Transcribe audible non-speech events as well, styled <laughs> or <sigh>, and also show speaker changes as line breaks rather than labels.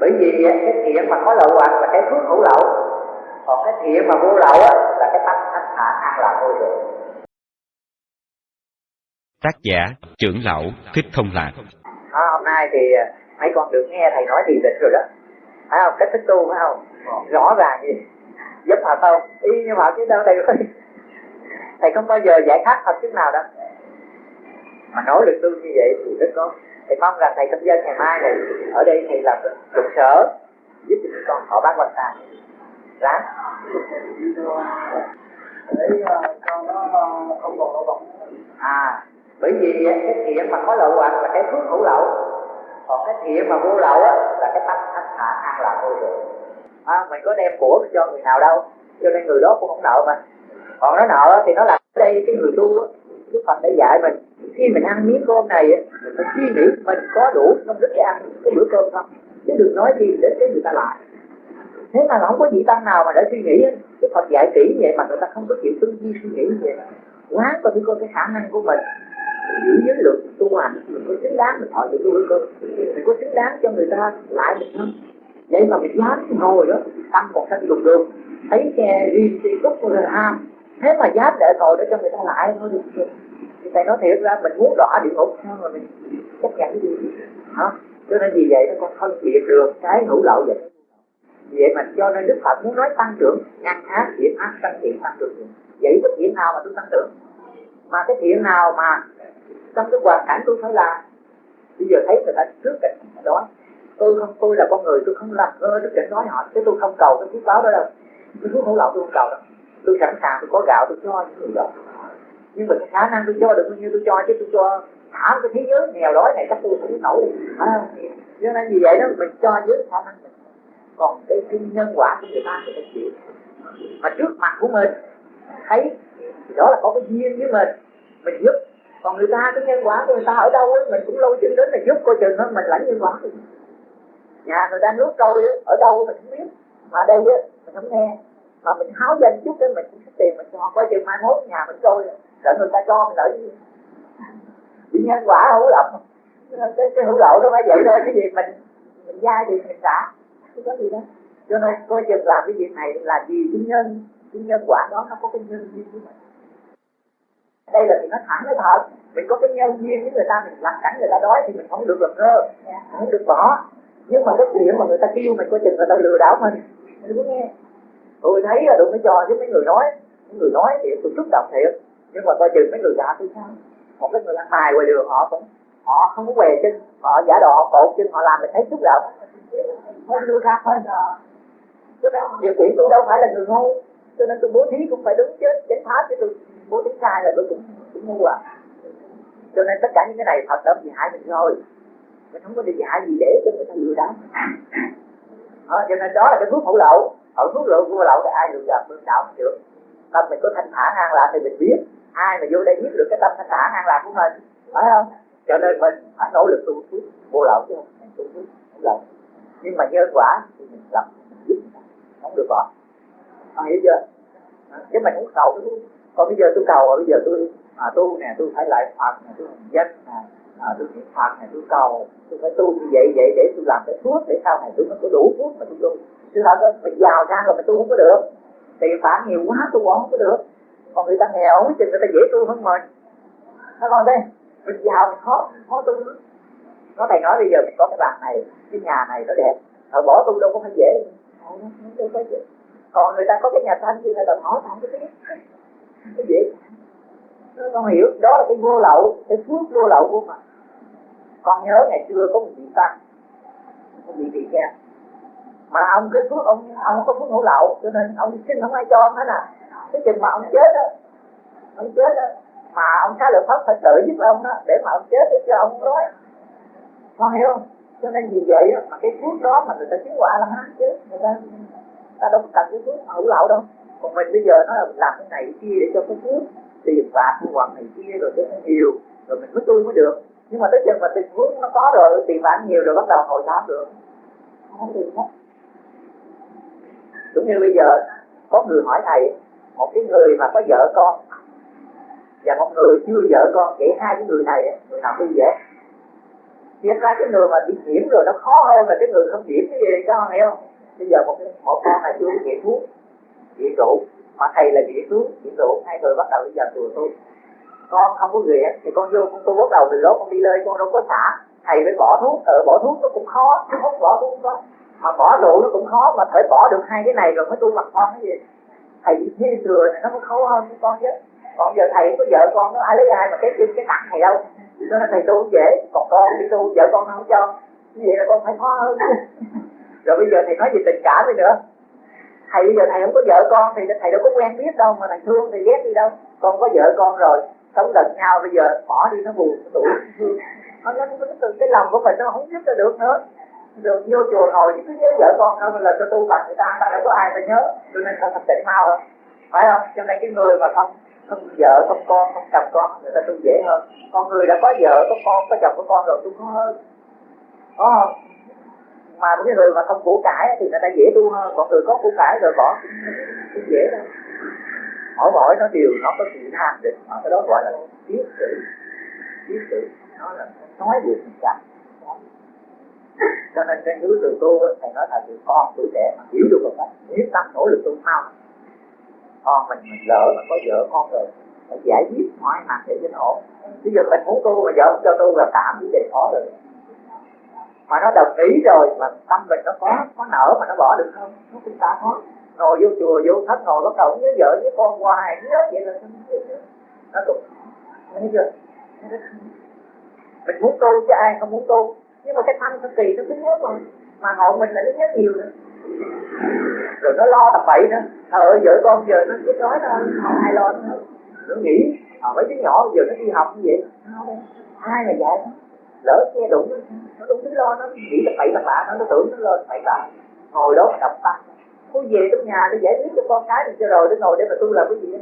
bởi vì cái thiện mà có lậu hoặc là cái phước hữu lậu. Còn cái thiện mà vô lậu á là cái tâm thanh thản an lạc vô thường
Tác giả trưởng lão Thích Thông Lạc.
À, Hôm nay thì mấy con được nghe thầy nói thì định rồi đó. Phải không? Cách thức tu phải không? Rõ ràng gì giúp họ không y như họ chứ đâu thầy ơi thầy không bao giờ giải thoát thật chút nào đâu. Mà nỗ lực tu như vậy thì rất có thầy mong rằng thầy tâm dân ngày mai này ở đây thầy làm trụ sở giúp cho chúng con họ bác quan tài. Ráng.
Để cho nó không còn lỗ bóng
à bởi vì cái thiện mà có lậu hoặc là cái phước hữu lậu. Còn cái thiện mà vô lậu á là cái tâm thanh thản an lạc vô thường. À, mình có đem của mình cho người nào đâu cho nên người đó cũng không nợ mà. Còn nó nợ thì nó là ở đây cái người tu á Đức Phật đã dạy mình, khi mình ăn miếng cơm này mình phải suy nghĩ mình có đủ công đức để ăn cái bữa cơm không? Chứ đừng nói gì đến cái người ta lại. Thế mà không có vị tăng nào mà để suy nghĩ Đức Phật dạy kỹ vậy mà người ta không có chịu tư duy, suy nghĩ như vậy. Quá coi thử coi cái khả năng của mình. Giữ giới luật, tu hành, mình có xứng đáng mình thọ được tu cơm. Mình có xứng đáng cho người ta lại mình không? Vậy mà mình dám ngồi đó, tâm còn sanh đùng được. Thấy xe riêng xe cúc rồi ham thế mà dám để tội để cho người ta lại thôi, được thì thầy nói thiệt ra, mình muốn đỏ địa ngục, sao mà mình chấp nhận cái gì? Hả? Cho nên vì vậy nó con phân biệt được cái hữu lậu vậy vậy mà cho nên đức phật muốn nói tăng trưởng, ngăn ác thiện ác, tăng thiện, tăng trưởng vậy bất thiện nào mà tôi tăng trưởng? Mà cái thiện nào mà trong cái hoàn cảnh tôi phải làm? Bây giờ thấy người ta trước cảnh đó tôi không, tôi là con người, tôi không làm ơ trước cảnh nói họ, chứ tôi không cầu cái phước báo đó đâu. Cái phước hữu lậu tôi không cầu đâu tôi sẵn sàng tôi có gạo tôi cho những người đó nhưng mà cái khả năng tôi cho được bao nhiêu tôi cho chứ tôi cho thả cái thế giới nghèo đói này chắc tôi cũng nổi. À, cho nên vì vậy đó mình cho dưới khả năng mình. Còn cái, cái nhân quả của người ta thì phải chịu. Mà trước mặt của mình thấy thì đó là có cái duyên với mình. Mình giúp. Còn người ta cái nhân quả của người ta ở đâu ấy, mình cũng lâu chừng đến là giúp coi chừng đó mình lãnh nhân quả nhà người ta nước trôi ở đâu mình không biết. Mà đây ấy, mình không nghe mà mình háo danh chút cái mình cũng tiền mình cho coi chừng mai mốt nhà mình trôi sợ người ta cho mình lợi gì. Bị nhân quả hữu lậu cái, cái hữu lậu nó phải vậy thôi cái gì mình mình dai thì mình trả không có gì đâu. Cho nên coi chừng làm cái việc này là vì cái nhân cái nhân quả đó nó có cái nhân duyên của mình. Đây là thì nó thẳng cái thật. Mình có cái nhân duyên với người ta mình làm cảnh người ta đói thì mình không được làm ngơ. Không được bỏ. Nhưng mà cái chuyện mà người ta kêu mình coi chừng người ta lừa đảo mình. Mình có nghe tôi thấy là đừng có cho với mấy người nói. Mấy người nói thì tôi xúc động thiệt. Nhưng mà coi chừng mấy người gạ tôi sao? Một cái người ăn mài ngoài đường họ cũng họ không có què chân họ giả đò họ cột chân họ làm mình thấy xúc động. Khác hơn cho nên điều kiện tôi đâu phải là người ngu cho nên tôi bố thí cũng phải đúng chứ chánh pháp chứ tôi bố thí sai là tôi cũng cũng ngu à. Cho nên tất cả những cái này thật tâm gì hại mình rồi. Mình không có đi dạy gì để cho người ta lừa đảo. À, cho nên đó là cái thuốc hữu lậu ở thuốc lậu của lậu thì ai được gặp được đạo không được tâm mình có thanh thản an lạc thì mình biết. Ai mà vô đây biết được cái tâm thanh thản an lạc của mình? Phải không? Cho nên mình phải nỗ lực tu thuốc vô lậu chứ không tu thuốc không lậu nhưng mà nhân quả thì mình làm không được bỏ. Con hiểu chưa? À, chứ mình muốn cầu cái còn bây giờ tôi cầu bây giờ tôi à, tu nè tôi phải lại phật nè tôi danh nè à, tôi niệm phật này tôi cầu. Tôi phải tu như vậy vậy để tôi làm cái thuốc để sau này tôi mới có đủ thuốc mà tôi tu. Chứ thật mình giàu ra rồi mà tu không có được? Tiền phản nhiều quá tu không có được. Còn người ta nghèo không người ta dễ tu hơn mình. Nó còn đây mình giàu mình khó khó tu nữa nó thầy nói bây giờ mình có cái bàn này cái nhà này nó đẹp. Họ bỏ tu đâu có phải dễ. Còn người ta có cái nhà thanh thì người ta hỏi thẳng cái biết cái dễ. Con hiểu. Đó là cái vô lậu cái phước vô lậu của mình con nhớ ngày xưa có một vị tăng, một vị tỳ kheo. Mà ông cái phước ông ông có phước hữu lậu, cho nên ông xin không ai cho ông hết à. Cái chừng mà ông chết đó ông chết đó mà ông khá là pháp phải tự giúp ông đó, để mà ông chết để cho ông nói. Con hiểu không? Cho nên vì vậy mà cái phước đó mà người ta chứng quả là hát chứ, người ta ta đâu có cần cái phước hữu lậu đâu. Còn mình bây giờ nó là làm cái này cái kia để cho cái phước tiền bạc hoặc này kia rồi cho nó nhiều, rồi mình mới tu mới được nhưng mà tới chừng mà tình huống nó có rồi tiền bạn nhiều rồi bắt đầu ngồi thám được. Không được hết. Giống như bây giờ, có người hỏi thầy, một cái người mà có vợ con, và một người chưa vợ con, vậy hai cái người này, người nào đi dễ. Thiệt ra cái người mà bị nhiễm rồi, nó khó hơn là cái người không nhiễm cái gì con hiểu không? Bây giờ một một con này chưa nghiện thuốc nghiện rượu, mà thầy là nghiện thuốc nghiện rượu, hai người bắt đầu bây giờ chùa tôi con không có nghiện thì con vô con tôi bắt đầu từ lốt con đi lên, con đâu có xả. Thầy phải bỏ thuốc ở bỏ thuốc nó cũng khó không bỏ thuốc đó. Mà bỏ rượu nó cũng khó, mà phải bỏ được hai cái này rồi mới tu mặt con cái gì. Thầy bị thế thừa này nó có khó hơn con chứ. Còn giờ thầy có vợ con nó ai lấy ai mà cái chân cái tặng thầy đâu. Cho nên thầy tu dễ, còn con đi tu, vợ con không cho. Như vậy là con phải khó hơn. <laughs> Rồi bây giờ thầy nói về tình cảm đi nữa. Thầy bây giờ thầy không có vợ con thì thầy đâu có quen biết đâu, mà thầy thương thì ghét đi đâu. Con có vợ con rồi sống gần nhau, bây giờ bỏ đi, nó buồn, nó tủi nó nó nó từ cái lòng của mình nó không giúp cho được nữa. Rồi vô chùa ngồi cứ nhớ vợ con thôi là cho tu bằng người ta ta đâu có ai ta nhớ. Cho nên không thành tịnh mau hơn. Phải không? Cho nên cái người mà không không vợ, không con, không chồng con, người ta tu dễ hơn. Con người đã có vợ, có con, có chồng, có con rồi tu khó hơn. Có không? Mà cái người mà không củ cải thì người ta dễ tu hơn. Còn người có củ cải rồi bỏ cũng dễ đâu mỗi mỗi nó đều nó có sự tham định, mà cái đó gọi là biết sự biết sự nó là nói được mình chặt cho nên cái núi từ tu thầy nói là từ con tuổi trẻ mà hiểu được một cách tâm nỗ lực tu mau con mình mình lỡ mà có vợ con rồi, phải giải quyết mọi mặt để cho nó ổn. Bây giờ mình muốn tu mà vợ không cho tu là tạm cái đề khó rồi mà nó đồng ý rồi mà tâm mình nó có có nở mà nó bỏ được không? Nó cũng ta khó ngồi vô chùa vô thất ngồi bắt đầu với vợ với con hoài nhớ vậy là nó cũng thấy chưa? Mình muốn tu chứ ai không muốn tu. Nhưng mà cái thanh nó kỳ nó cứ nhớ mà mà ngộ mình là nó nhớ nhiều nữa. Rồi nó lo tập bậy nữa. Trời ơi vợ con giờ nó chết đói thôi ai lo nữa. Nó nghĩ à, mấy đứa nhỏ giờ nó đi học như vậy. Ai mà dạy lỡ nghe đụng nó đúng thứ lo nó nghĩ là bậy là bạ nó nó tưởng nó lo bậy bạ. Ngồi đó đập tăng cô về trong nhà để giải quyết cho con cái thì cho rồi, để ngồi để mà tu làm cái gì? đó